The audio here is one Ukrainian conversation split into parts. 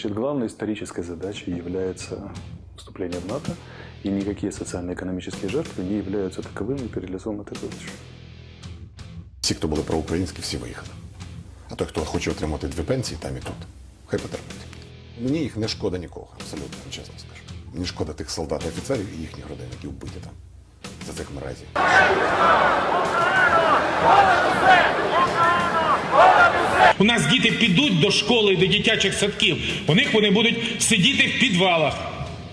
Значит, главной исторической задачей является вступление в НАТО, и никакие социально-экономические жертвы не являются таковыми перед лицом этой задачи. Всі, хто були проукраїнські, всі виїхали. А той, хто хоче отримати дві пенсії, там і тут. Хай потерпить. Мені їх не шкода нікого, абсолютно, чесно скажу. Мені шкода тих солдат і офіцерів і їхніх родин, які вбиті там за цих мразів. У нас діти підуть до школи, до дитячих садків. У них вони будуть сидіти в підвалах.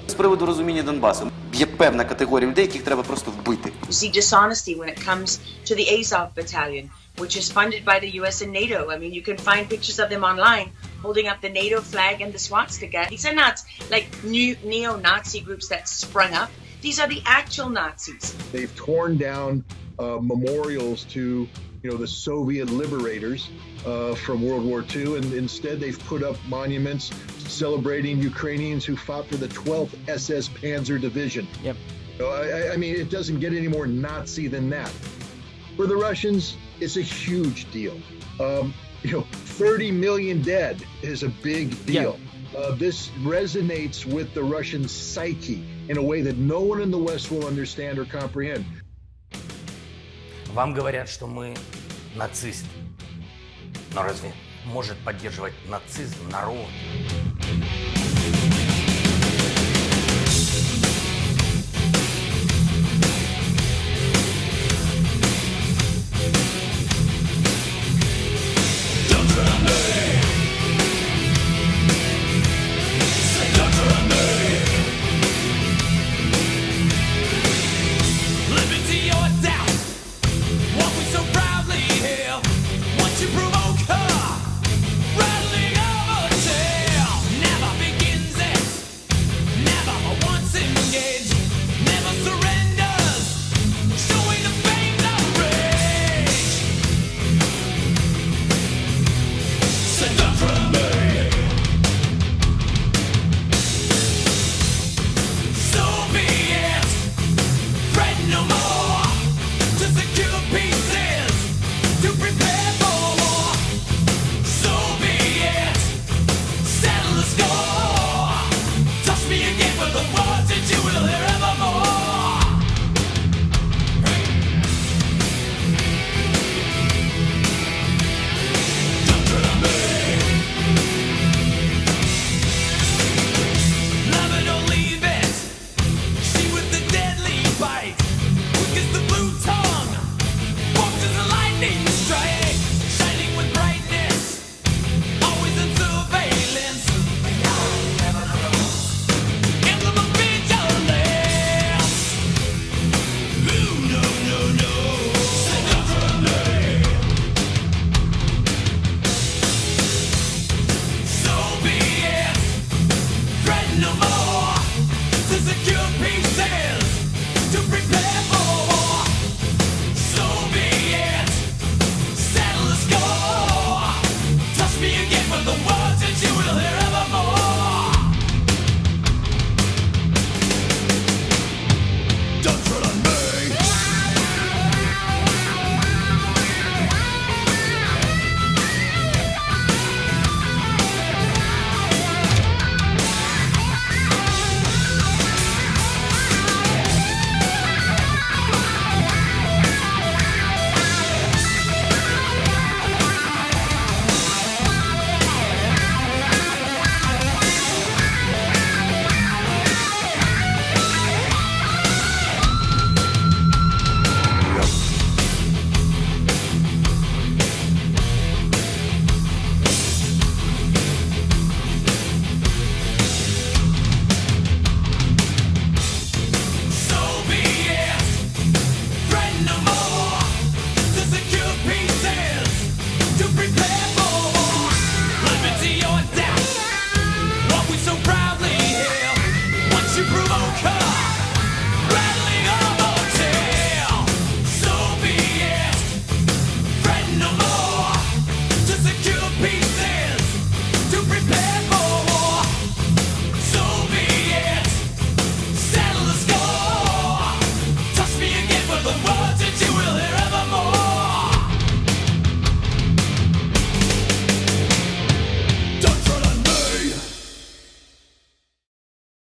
З приводу розуміння Донбасу є певна категорія людей, яких треба просто вбити. See dishonesty when it comes to the Azov battalion, which is funded by the US and NATO. I mean, you can find pictures of them online holding up the NATO flag and the swastika. These are not like new neo-Nazi groups that sprung up. These are the actual Nazis. They've torn down uh, memorials to, you know, the Soviet liberators uh, from World War II, and instead they've put up monuments celebrating Ukrainians who fought for the 12th SS Panzer Division. Yep. I, I- I mean, it doesn't get any more Nazi than that. For the Russians, it's a huge deal. Um, you know, 30 million dead is a big deal. Uh, this resonates with the Russian psyche in a way that no one in the West will understand or comprehend. Вам говорят, что мы нацисты. Но разве может поддерживать нацизм народ? the words that you will hear.